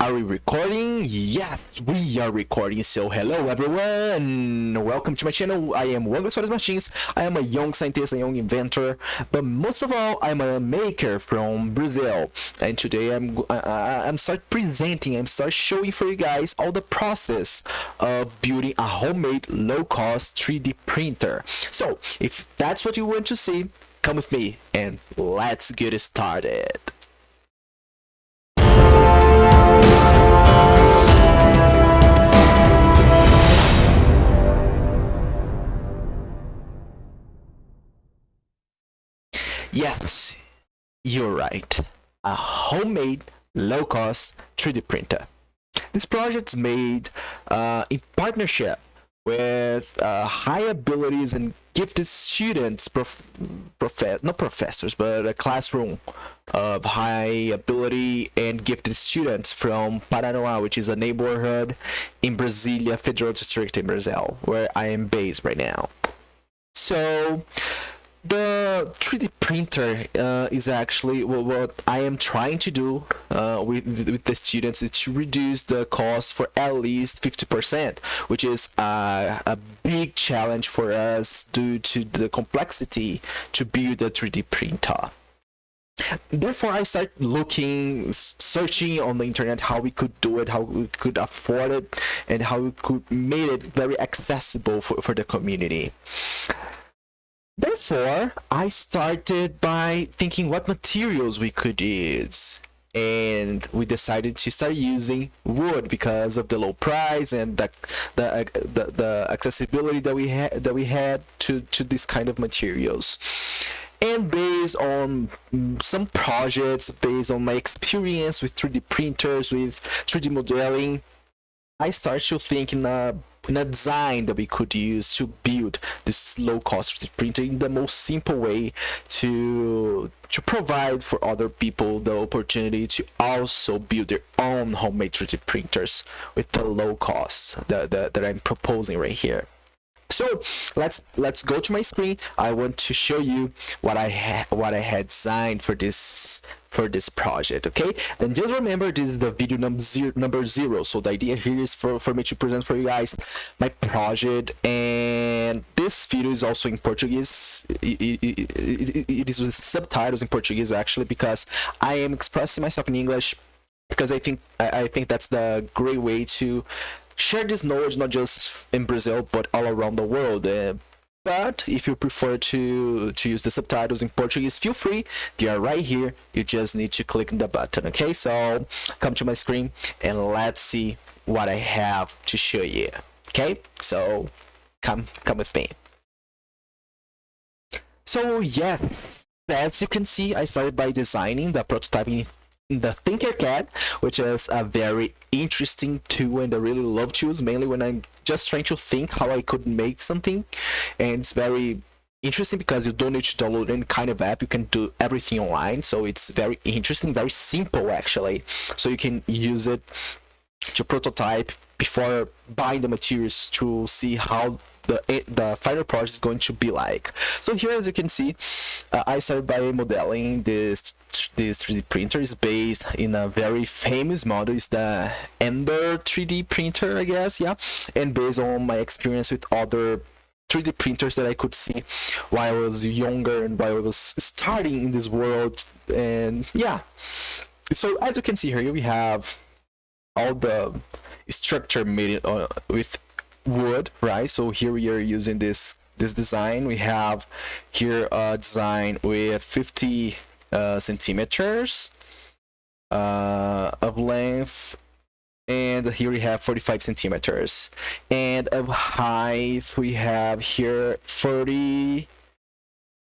Are we recording? Yes, we are recording. So hello everyone. Welcome to my channel. I am Juan Soares Martins. I am a young scientist, a young inventor, but most of all, I'm a maker from Brazil. And today I'm I, I'm start presenting, I'm start showing for you guys all the process of building a homemade low-cost 3D printer. So if that's what you want to see, come with me and let's get started. Yes, you're right. A homemade, low-cost 3D printer. This project's made uh, in partnership with uh, high abilities and gifted students, prof, prof not professors, but a classroom of high ability and gifted students from Paranoá, which is a neighborhood in Brasilia Federal District in Brazil, where I am based right now. So, the 3D printer uh, is actually what I am trying to do uh, with, with the students is to reduce the cost for at least 50%, which is uh, a big challenge for us due to the complexity to build a 3D printer. Therefore, I started looking, searching on the internet how we could do it, how we could afford it, and how we could make it very accessible for, for the community. Therefore, I started by thinking what materials we could use. And we decided to start using wood because of the low price and the the, the, the accessibility that we had that we had to, to this kind of materials and based on some projects based on my experience with 3d printers with 3d modeling i started to think in a in a design that we could use to build this low cost 3D printer in the most simple way to to provide for other people the opportunity to also build their own homemade 3D printers with the low cost that, that, that I'm proposing right here so let's let's go to my screen. I want to show you what i what i had designed for this for this project okay? And just remember this is the video number zero number zero. So the idea here is for for me to present for you guys my project. And this video is also in portuguese. It, it, it, it is with subtitles in portuguese actually because i am expressing myself in english because i think i think that's the great way to share this knowledge not just in Brazil but all around the world. Uh, but if you prefer to to use the subtitles in Portuguese, feel free. They are right here. You just need to click the button. Okay, so come to my screen and let's see what I have to show you. Okay, so come come with me. So yes, as you can see, I started by designing the prototyping the Tinkercad, which is a very interesting tool and I really love to use, mainly when I'm just trying to think how I could make something. And it's very interesting because you don't need to download any kind of app. You can do everything online. So it's very interesting very simple actually. So you can use it to prototype before buying the materials to see how the the final project is going to be like. So here as you can see uh, i started by modeling this this 3d printer. Is based in a very famous model. It's the ender 3d printer i guess yeah. And based on my experience with other 3d printers that i could see while i was younger and while i was starting in this world. And yeah. So as you can see here we have all the structure made uh, with wood right? So here we are using this this design. We have here a design with 50 uh, centimeters uh, of length. And here we have 45 centimeters. And of height we have here 40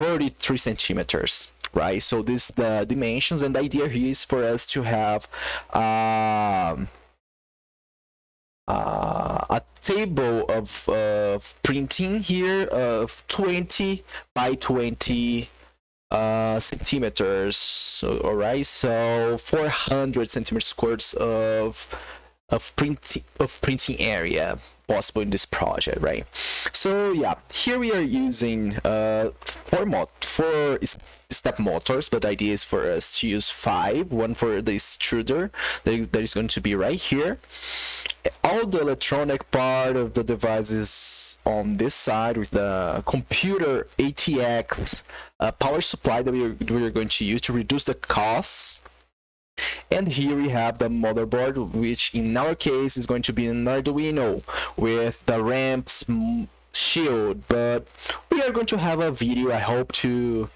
33 centimeters right? So this the dimensions and the idea here is for us to have um uh, a table of uh, printing here of 20 by 20 uh, centimeters. All right so 400 centimeters squares of of printing of printing area possible in this project right? So yeah here we are using uh format for step motors but the idea is for us to use five one for the extruder that is, going to be right here. All the electronic part of the device is on this side with the computer ATX uh, power supply that we are, we are going to use to reduce the costs and here we have the motherboard which in our case is going to be an Arduino with the ramps shield but we are going to have a video i hope to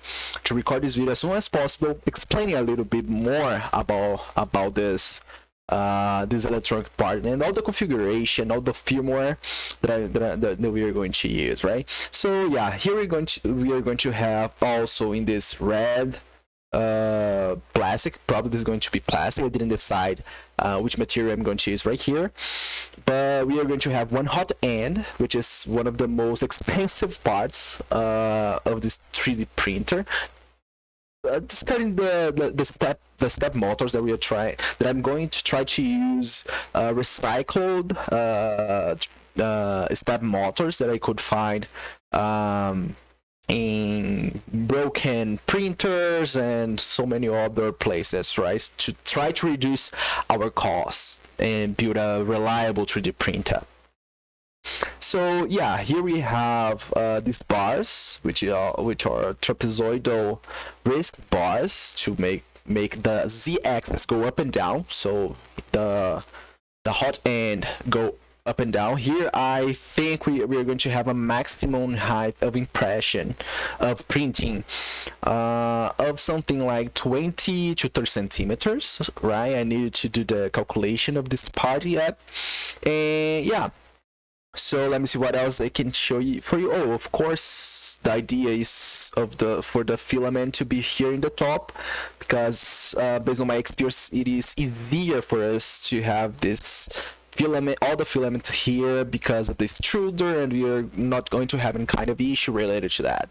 to record this video as soon as possible explaining a little bit more about about this uh, this electronic part and all the configuration, all the firmware that, I, that, I, that, we are going to use, right? So yeah, here we're going to we are going to have also in this red uh plastic probably this is going to be plastic i didn't decide uh, which material i'm going to use right here but we are going to have one hot end which is one of the most expensive parts uh, of this 3d printer uh, discarding the, the the step the step motors that we are trying that i'm going to try to use uh, recycled uh, uh step motors that i could find um in broken printers and so many other places right? To try to reduce our costs and build a reliable 3d printer so yeah here we have uh, these bars which are which are trapezoidal risk bars to make make the z-axis go up and down so the the hot end go up and down. Here, I think we, we are going to have a maximum height of impression of printing uh, of something like 20 to 30 centimeters, right? I needed to do the calculation of this part yet. And yeah, so let me see what else I can show you for you. Oh, of course, the idea is of the for the filament to be here in the top because uh, based on my experience it is easier for us to have this filament all the filament here because of this extruder and we are not going to have any kind of issue related to that.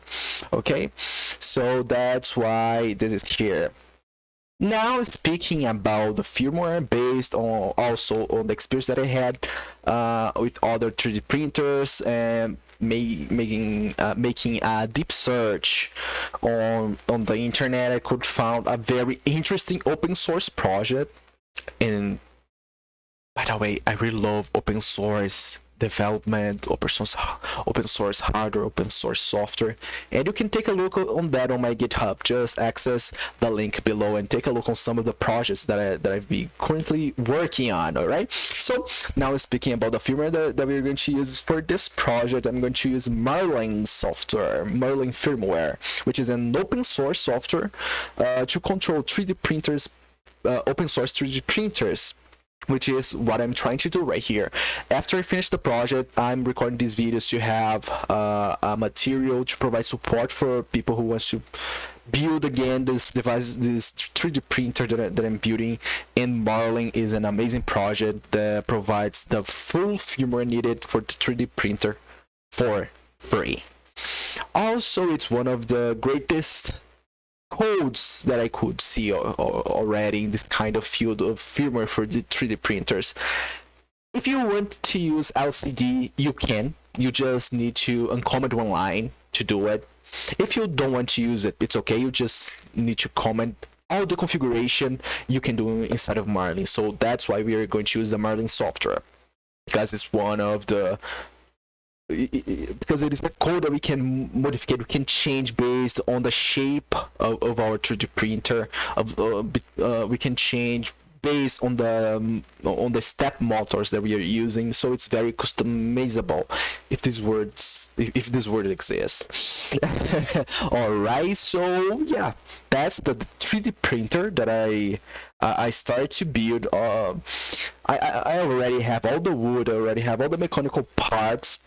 Okay? So that's why this is here now speaking about the firmware based on also on the experience that i had uh, with other 3d printers and making uh, making a deep search on on the internet i could found a very interesting open source project. And by the way, I really love open source development, open source, open source hardware, open source software, and you can take a look on that on my GitHub. Just access the link below and take a look on some of the projects that I that I've been currently working on. All right. So now speaking about the firmware that, that we're going to use for this project, I'm going to use Marlin software, Marlin firmware, which is an open source software uh, to control 3D printers, uh, open source 3D printers which is what I'm trying to do right here. After I finish the project, I'm recording these videos to have uh, a material to provide support for people who wants to build again this device, this 3D printer that, that I'm building. And Marlin is an amazing project that provides the full firmware needed for the 3D printer for free. Also, it's one of the greatest codes that I could see already in this kind of field of firmware for the 3D printers. If you want to use LCD, you can. You just need to uncomment one line to do it. If you don't want to use it, it's okay. You just need to comment all the configuration you can do inside of Marlin. So that's why we are going to use the Marlin software because it's one of the because it is a code that we can modify we can change based on the shape of, of our 3d printer of uh, uh, we can change based on the um, on the step motors that we are using so it's very customizable if these words if, if this word exists. All right so yeah that's the 3d printer that i uh, i started to build uh, I, I already have all the wood I already have all the mechanical parts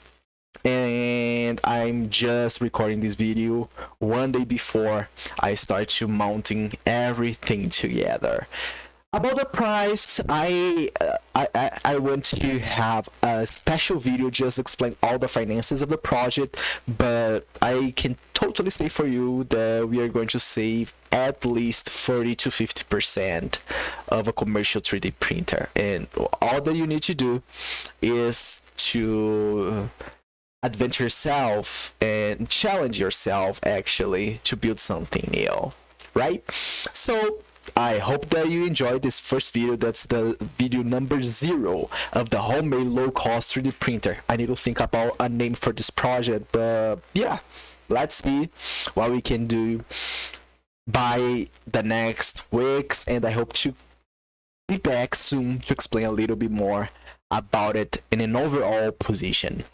and I'm just recording this video one day before I start to mounting everything together. About the price, I, uh, I, I want to have a special video just explain all the finances of the project, but I can totally say for you that we are going to save at least 40 to 50 percent of a commercial 3D printer, and all that you need to do is to adventure yourself and challenge yourself actually to build something new right so I hope that you enjoyed this first video. That's the video number zero of the homemade low-cost 3D printer. I need to think about a name for this project, but yeah, let's see what we can do by the next weeks. And I hope to be back soon to explain a little bit more about it in an overall position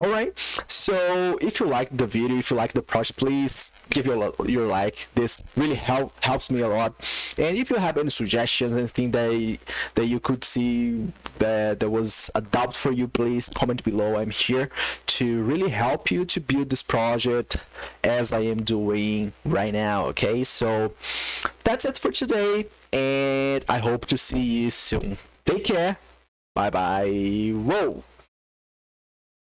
all right. So if you like the video if you like the project please give your your like. This really help helps me a lot. And if you have any suggestions anything that that you could see that there was a doubt for you please comment below. I'm here to really help you to build this project as i am doing right now okay? So that's it for today and i hope to see you soon. Take care. Bye bye whoa